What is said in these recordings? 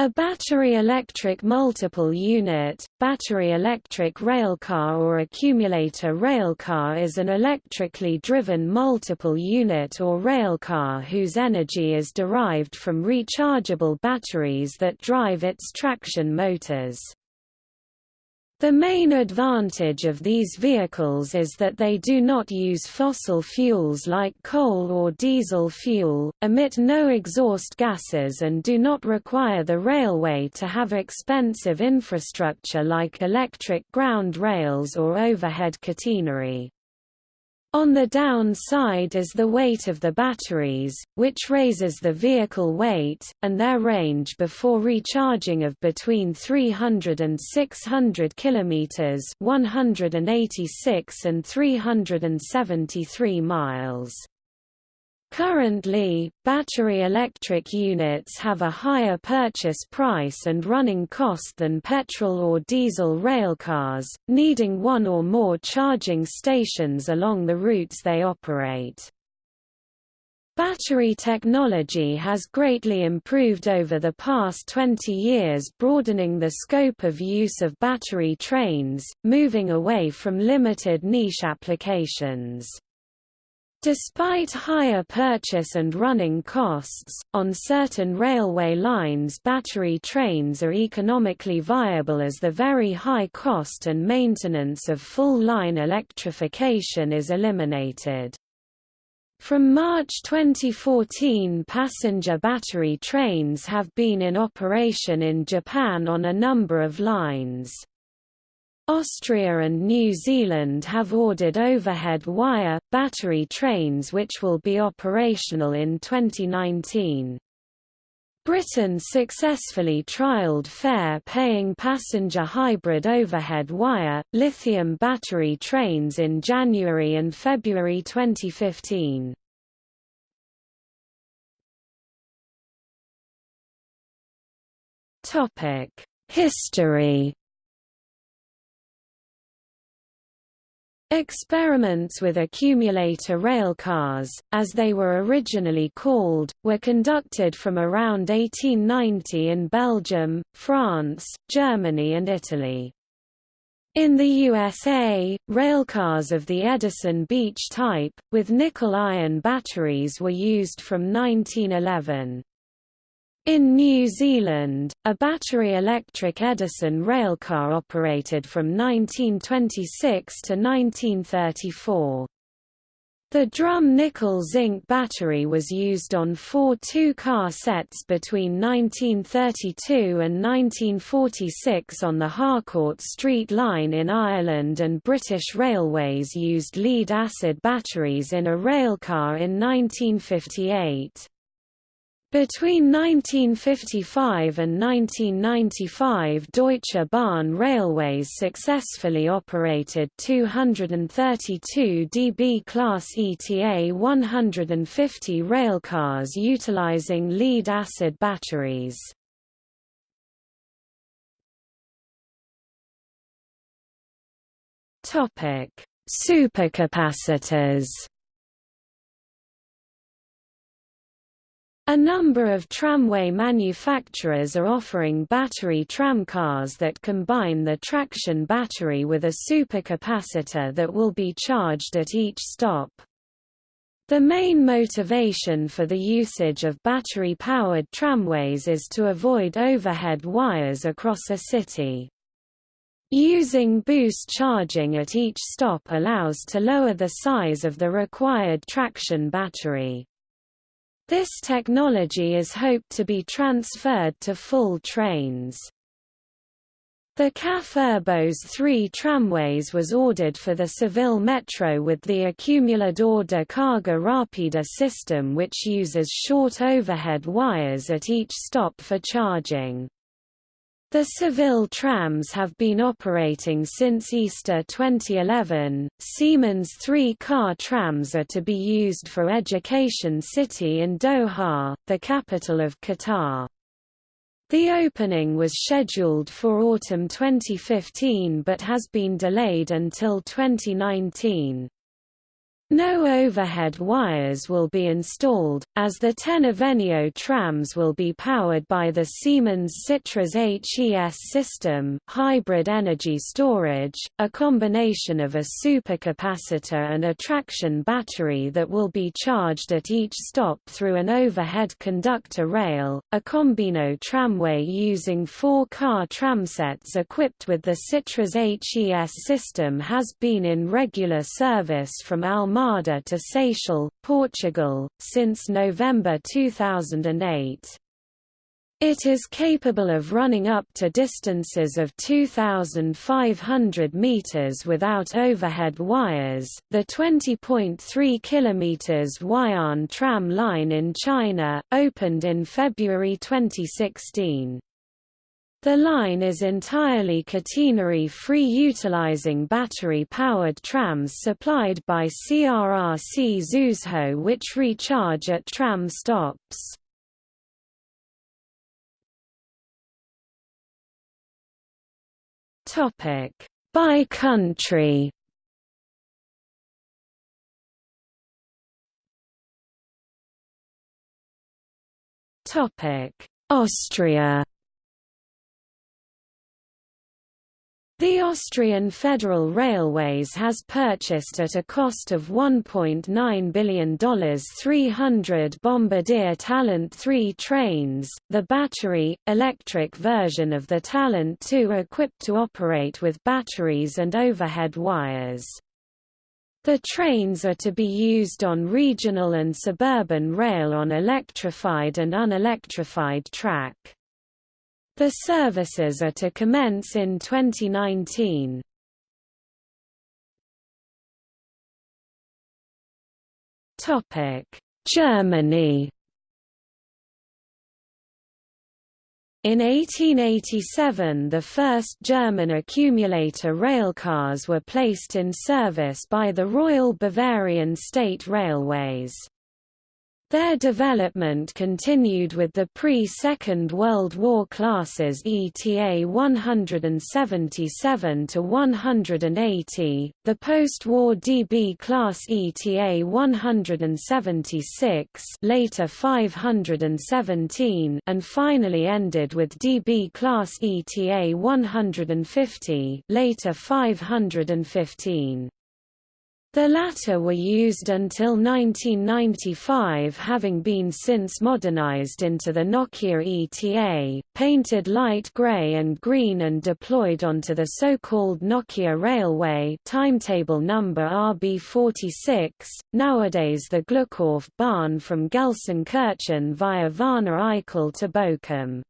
A battery electric multiple unit, battery electric railcar or accumulator railcar is an electrically driven multiple unit or railcar whose energy is derived from rechargeable batteries that drive its traction motors. The main advantage of these vehicles is that they do not use fossil fuels like coal or diesel fuel, emit no exhaust gases and do not require the railway to have expensive infrastructure like electric ground rails or overhead catenary. On the downside is the weight of the batteries, which raises the vehicle weight, and their range before recharging of between 300 and 600 km 186 and 373 miles. Currently, battery electric units have a higher purchase price and running cost than petrol or diesel railcars, needing one or more charging stations along the routes they operate. Battery technology has greatly improved over the past 20 years broadening the scope of use of battery trains, moving away from limited niche applications. Despite higher purchase and running costs, on certain railway lines battery trains are economically viable as the very high cost and maintenance of full-line electrification is eliminated. From March 2014 passenger battery trains have been in operation in Japan on a number of lines. Austria and New Zealand have ordered overhead wire, battery trains which will be operational in 2019. Britain successfully trialled fare-paying passenger hybrid overhead wire, lithium battery trains in January and February 2015. History Experiments with accumulator railcars, as they were originally called, were conducted from around 1890 in Belgium, France, Germany and Italy. In the USA, railcars of the Edison Beach type, with nickel-iron batteries were used from 1911. In New Zealand, a battery-electric Edison railcar operated from 1926 to 1934. The Drumm nickel-zinc battery was used on four two-car sets between 1932 and 1946 on the Harcourt Street line in Ireland and British Railways used lead-acid batteries in a railcar in 1958. Between 1955 and 1995 Deutsche Bahn Railways successfully operated 232 DB Class ETA 150 railcars utilizing lead-acid batteries. Supercapacitors A number of tramway manufacturers are offering battery tramcars that combine the traction battery with a supercapacitor that will be charged at each stop. The main motivation for the usage of battery-powered tramways is to avoid overhead wires across a city. Using boost charging at each stop allows to lower the size of the required traction battery. This technology is hoped to be transferred to full trains. The CAF Urbos 3 tramways was ordered for the Seville Metro with the Acumulador de Carga Rápida system which uses short overhead wires at each stop for charging. The Seville trams have been operating since Easter 2011. Siemens three car trams are to be used for Education City in Doha, the capital of Qatar. The opening was scheduled for autumn 2015 but has been delayed until 2019. No overhead wires will be installed, as the ten Avenio trams will be powered by the Siemens Sitras HES system hybrid energy storage, a combination of a supercapacitor and a traction battery that will be charged at each stop through an overhead conductor rail. A Combino tramway using four-car tramsets equipped with the Sitras HES system has been in regular service from Alma Armada to Seixal, Portugal, since November 2008. It is capable of running up to distances of 2,500 meters without overhead wires. The 20.3 kilometers Huai'an tram line in China opened in February 2016. The line is entirely catenary-free utilizing battery-powered trams supplied by CRRC Zhuzhou which recharge at tram stops. By country Austria The Austrian Federal Railways has purchased at a cost of $1.9 billion 300 Bombardier Talent 3 trains, the battery, electric version of the Talent 2 equipped to operate with batteries and overhead wires. The trains are to be used on regional and suburban rail on electrified and unelectrified track. The services are to commence in 2019. Topic: Germany. In 1887 the first German accumulator railcars were placed in service by the Royal Bavarian State Railways. Their development continued with the pre-Second World War classes ETA 177 to 180, the post-war DB class ETA 176, later 517, and finally ended with DB class ETA 150, later 515. The latter were used until 1995 having been since modernized into the Nokia ETA, painted light gray and green and deployed onto the so-called Nokia Railway timetable number RB46, nowadays the Glückauf-Bahn from Gelsenkirchen via Wanne-Eickel to Bochum.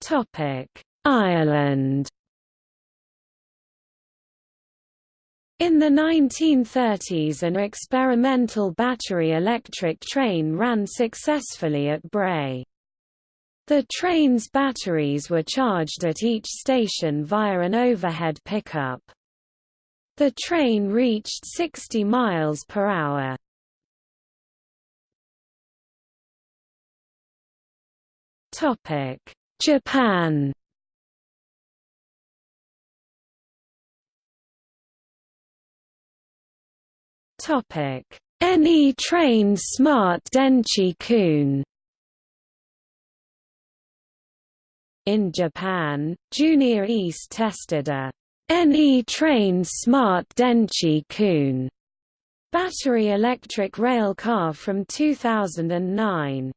Topic Ireland In the 1930s an experimental battery electric train ran successfully at Bray. The train's batteries were charged at each station via an overhead pickup. The train reached 60 miles per hour. Topic: Japan Topic: NE Train Smart Denchi Kun? In Japan, Junior East tested a NE Train Smart Denchi Kun? battery electric rail car from 2009.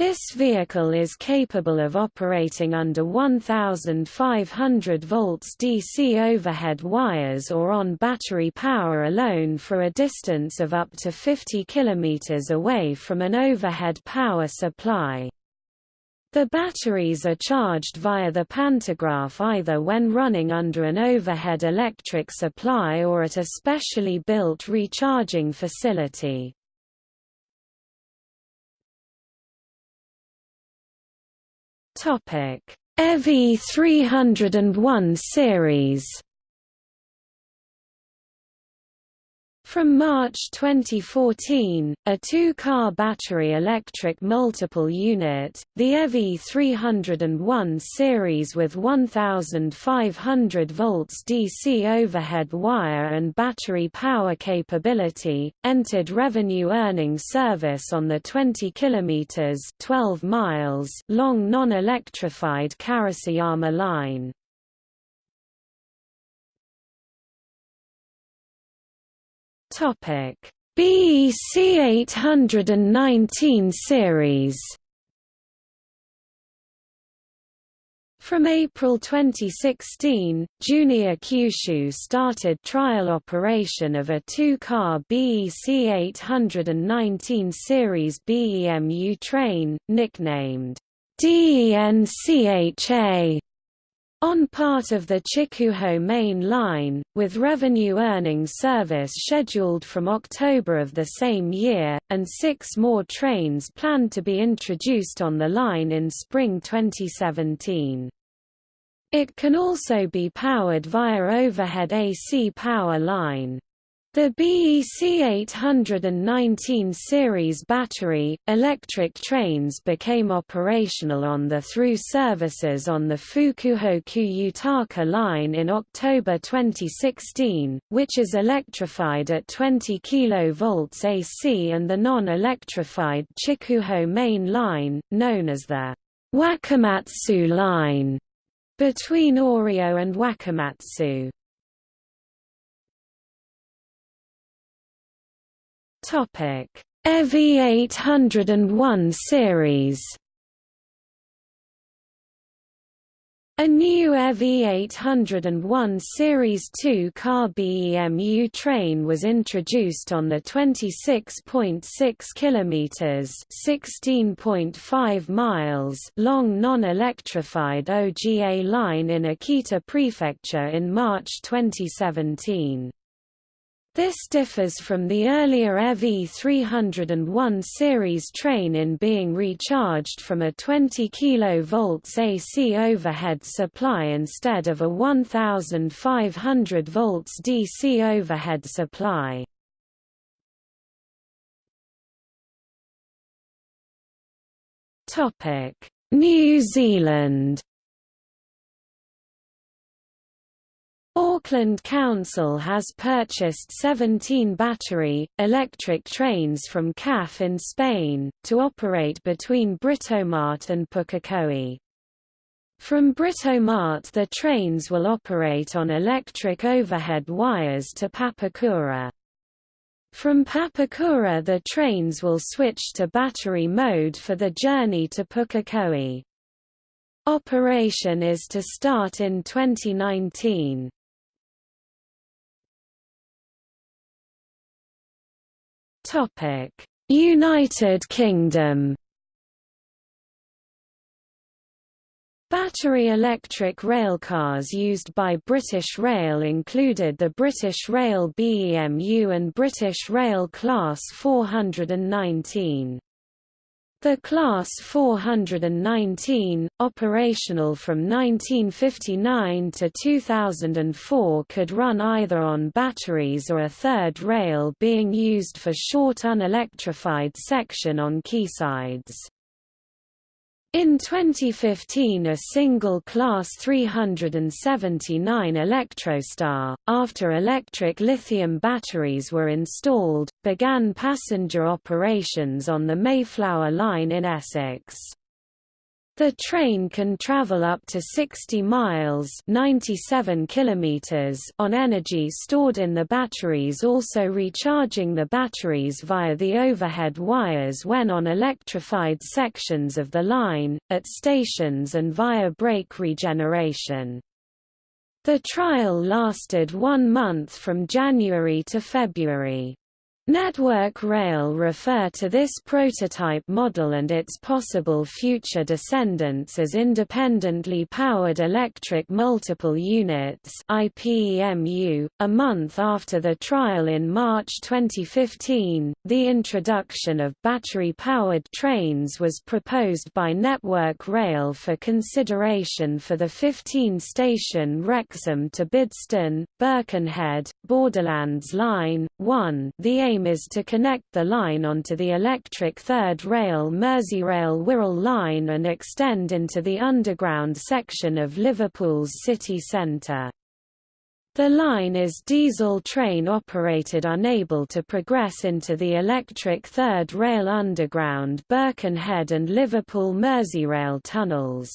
This vehicle is capable of operating under 1,500 volts DC overhead wires or on battery power alone for a distance of up to 50 km away from an overhead power supply. The batteries are charged via the pantograph either when running under an overhead electric supply or at a specially built recharging facility. Topic: EV 301 series. From March 2014, a two-car battery electric multiple unit, the EV-E 301 series with 1500 volts DC overhead wire and battery power capability, entered revenue earning service on the 20 km 12 miles long non-electrified Karasuyama line. Topic: BEC 819 series. From April 2016, Junior Kyushu started trial operation of a two-car BEC 819 series BEMU train, nicknamed DENCHA on part of the Chikuho main line, with revenue-earning service scheduled from October of the same year, and six more trains planned to be introduced on the line in spring 2017. It can also be powered via overhead AC power line. The BEC 819 series battery, electric trains became operational on the through services on the Fukuhoku Yutaka line in October 2016, which is electrified at 20 kV AC and the non-electrified Chikuho main line, known as the Wakamatsu line, between Oryo and Wakamatsu. Topic: EV-E 801 series. A new EV-E 801 Series 2 car BEMU train was introduced on the 26.6 km (16.5 miles) long non-electrified OGA line in Akita Prefecture in March 2017. This differs from the earlier EV-E 301 series train in being recharged from a 20 kV AC overhead supply instead of a 1500 volts DC overhead supply. New Zealand Auckland Council has purchased 17 battery, electric trains from CAF in Spain, to operate between Britomart and Pukekohe. From Britomart the trains will operate on electric overhead wires to Papakura. From Papakura the trains will switch to battery mode for the journey to Pukekohe. Operation is to start in 2019. United Kingdom. Battery electric railcars used by British Rail included the British Rail BEMU and British Rail Class 419. The Class 419, operational from 1959 to 2004 could run either on batteries or a third rail being used for short unelectrified section on quaysides. In 2015 a single Class 379 Electrostar, after electric lithium batteries were installed, began passenger operations on the Mayflower Line in Essex. The train can travel up to 60 miles 97 kilometers on energy stored in the batteries also recharging the batteries via the overhead wires when on electrified sections of the line, at stations and via brake regeneration. The trial lasted one month from January to February. Network Rail refer to this prototype model and its possible future descendants as independently powered electric multiple units IPEMU. .A month after the trial in March 2015, the introduction of battery-powered trains was proposed by Network Rail for consideration for the 15-station Wrexham to Bidston, Birkenhead, Borderlands Line, 1 the aim aim is to connect the line onto the electric third rail Merseyrail Wirral line and extend into the underground section of Liverpool's city centre. The line is diesel train operated unable to progress into the electric third rail underground Birkenhead and Liverpool Merseyrail tunnels.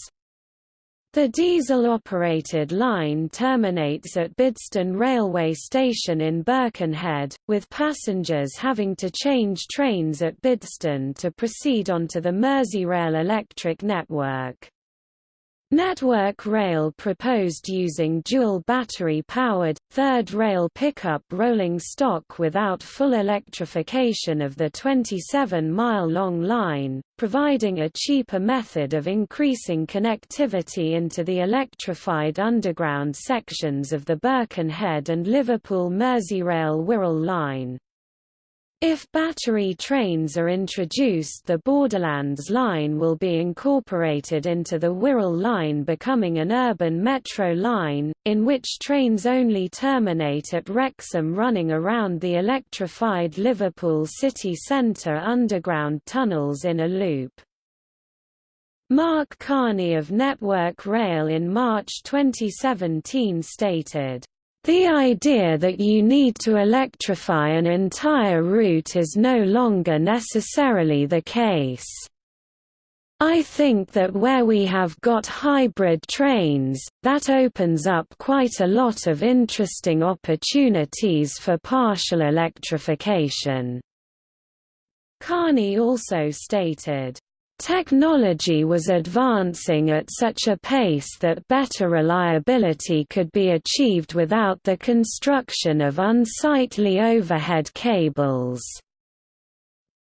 The diesel-operated line terminates at Bidston railway station in Birkenhead, with passengers having to change trains at Bidston to proceed onto the Merseyrail electric network. Network Rail proposed using dual battery-powered, third rail pickup rolling stock without full electrification of the 27-mile-long line, providing a cheaper method of increasing connectivity into the electrified underground sections of the Birkenhead and Liverpool Merseyrail Wirral line. If battery trains are introduced the Borderlands line will be incorporated into the Wirral line becoming an urban metro line, in which trains only terminate at Wrexham running around the electrified Liverpool city centre underground tunnels in a loop. Mark Carne of Network Rail in March 2017 stated, the idea that you need to electrify an entire route is no longer necessarily the case. I think that where we have got hybrid trains, that opens up quite a lot of interesting opportunities for partial electrification." Carne also stated, Technology was advancing at such a pace that better reliability could be achieved without the construction of unsightly overhead cables.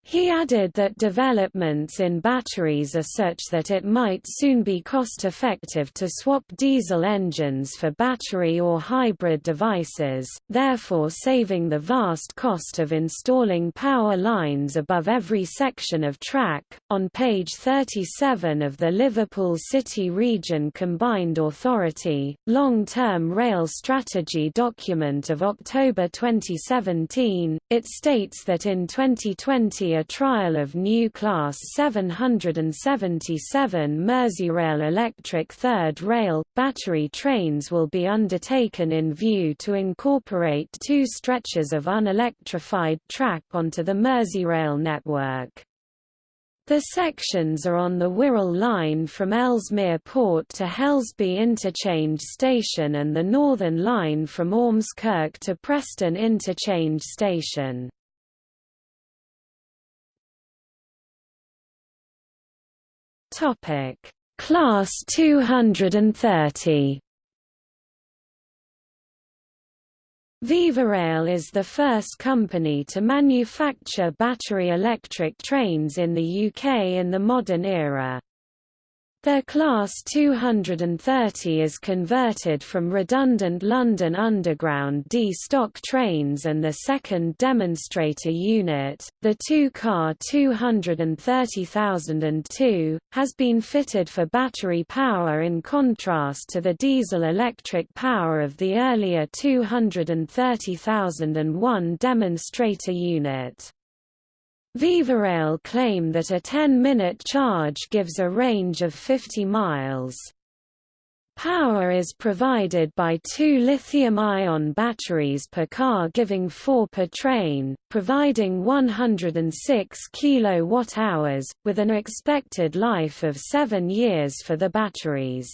He added that developments in batteries are such that it might soon be cost-effective to swap diesel engines for battery or hybrid devices, therefore saving the vast cost of installing power lines above every section of track. On page 37 of the Liverpool City Region Combined Authority, Long-Term Rail Strategy document of October 2017, it states that in 2020 a trial of new Class 777 Merseyrail electric third rail, battery trains will be undertaken in view to incorporate two stretches of unelectrified track onto the Merseyrail network. The sections are on the Wirral line from Ellesmere Port to Helsby Interchange Station and the Northern line from Ormskirk to Preston Interchange Station. Topic: Class 230. VivaRail is the first company to manufacture battery electric trains in the UK in the modern era. Their Class 230 is converted from redundant London Underground D stock trains and the second demonstrator unit, the two-car 230,002, has been fitted for battery power in contrast to the diesel-electric power of the earlier 230,001 demonstrator unit. VivaRail claim that a 10-minute charge gives a range of 50 miles. Power is provided by two lithium-ion batteries per car giving 4 per train, providing 106 kWh, with an expected life of 7 years for the batteries.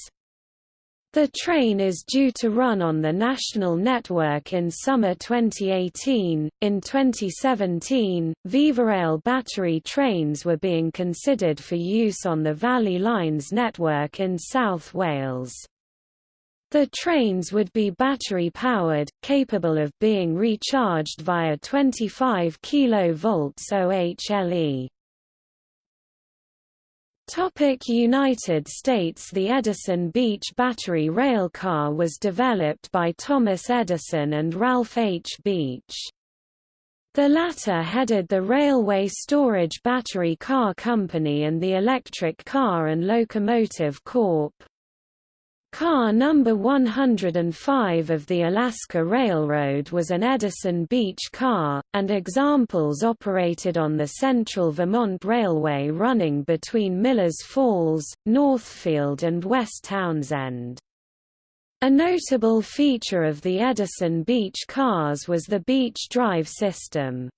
The train is due to run on the national network in summer 2018. In 2017, VivaRail battery trains were being considered for use on the Valley Lines network in South Wales. The trains would be battery-powered, capable of being recharged via 25 kV OHLE. Topic United States The Edison Beach battery railcar was developed by Thomas Edison and Ralph H. Beach. The latter headed the Railway Storage Battery Car Company and the Electric Car and Locomotive Corp. Car number 105 of the Alaska Railroad was an Edison Beach car, and examples operated on the Central Vermont Railway running between Millers Falls, Northfield and West Townsend. A notable feature of the Edison Beach cars was the Beach Drive system.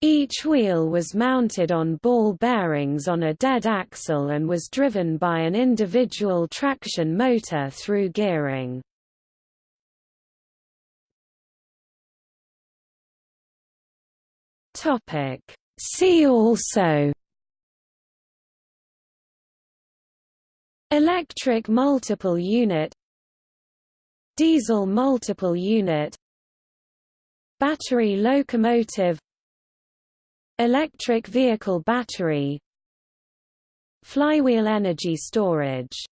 Each wheel was mounted on ball bearings on a dead axle and was driven by an individual traction motor through gearing. See also Electric multiple unit Diesel multiple unit Battery locomotive Electric vehicle battery Flywheel energy storage